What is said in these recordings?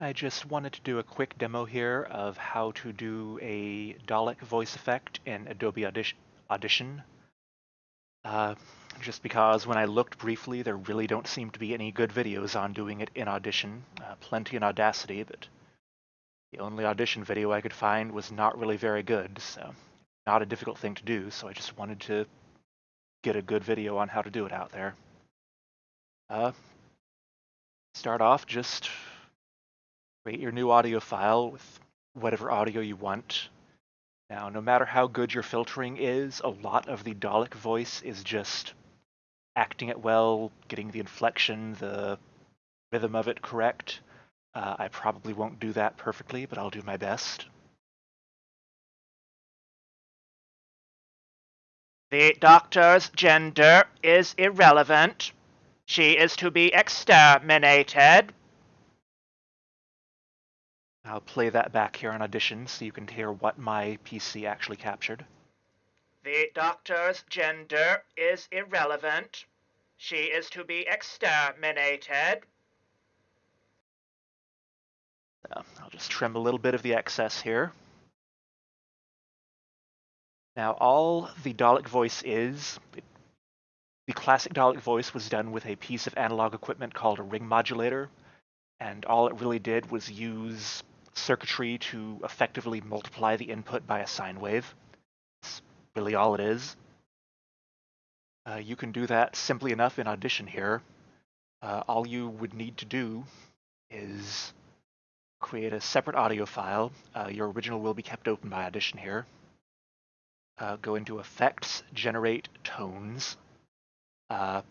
I just wanted to do a quick demo here of how to do a Dalek voice effect in Adobe Audition. Uh, just because when I looked briefly, there really don't seem to be any good videos on doing it in Audition. Uh, plenty in Audacity, but the only Audition video I could find was not really very good, so not a difficult thing to do, so I just wanted to get a good video on how to do it out there. Uh, start off just create your new audio file with whatever audio you want. Now, no matter how good your filtering is, a lot of the Dalek voice is just acting it well, getting the inflection, the rhythm of it correct. Uh, I probably won't do that perfectly, but I'll do my best. The doctor's gender is irrelevant. She is to be exterminated. I'll play that back here on Audition so you can hear what my PC actually captured. The doctor's gender is irrelevant. She is to be exterminated. Uh, I'll just trim a little bit of the excess here. Now, all the Dalek voice is, it, the classic Dalek voice was done with a piece of analog equipment called a ring modulator, and all it really did was use circuitry to effectively multiply the input by a sine wave. That's really all it is. Uh, you can do that simply enough in Audition here. Uh, all you would need to do is create a separate audio file. Uh, your original will be kept open by Audition here. Uh, go into Effects, Generate Tones. Uh,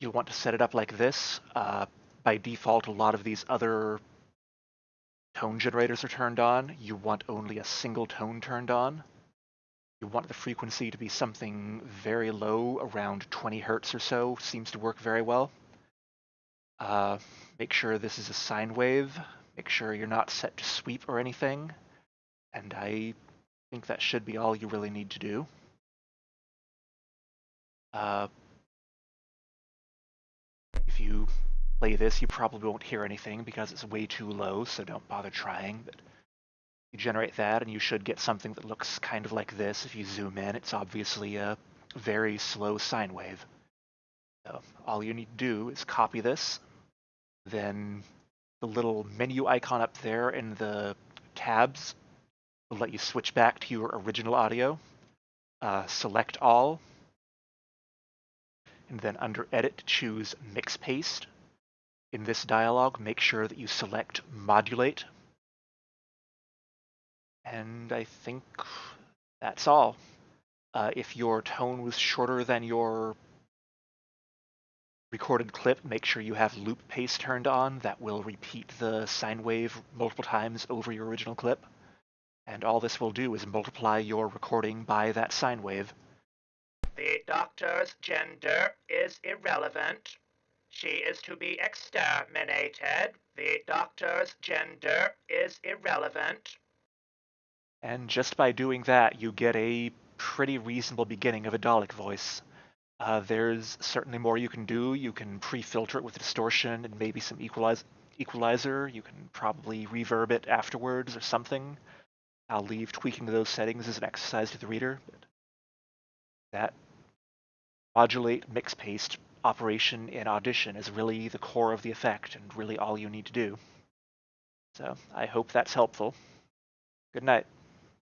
you'll want to set it up like this. Uh, by default, a lot of these other tone generators are turned on, you want only a single tone turned on. You want the frequency to be something very low, around 20 hertz or so, seems to work very well. Uh, make sure this is a sine wave. Make sure you're not set to sweep or anything. And I think that should be all you really need to do. Uh, play this, you probably won't hear anything because it's way too low, so don't bother trying. But you generate that, and you should get something that looks kind of like this. If you zoom in, it's obviously a very slow sine wave. So all you need to do is copy this, then the little menu icon up there in the tabs will let you switch back to your original audio. Uh, select all, and then under Edit, choose Mix Paste. In this dialog, make sure that you select Modulate. And I think that's all. Uh, if your tone was shorter than your recorded clip, make sure you have loop paste turned on. That will repeat the sine wave multiple times over your original clip. And all this will do is multiply your recording by that sine wave. The doctor's gender is irrelevant. She is to be exterminated. The doctor's gender is irrelevant. And just by doing that, you get a pretty reasonable beginning of a Dalek voice. Uh, there's certainly more you can do. You can pre-filter it with distortion and maybe some equalize equalizer. You can probably reverb it afterwards or something. I'll leave tweaking those settings as an exercise to the reader. That modulate mix paste operation in Audition is really the core of the effect and really all you need to do. So I hope that's helpful. Good night.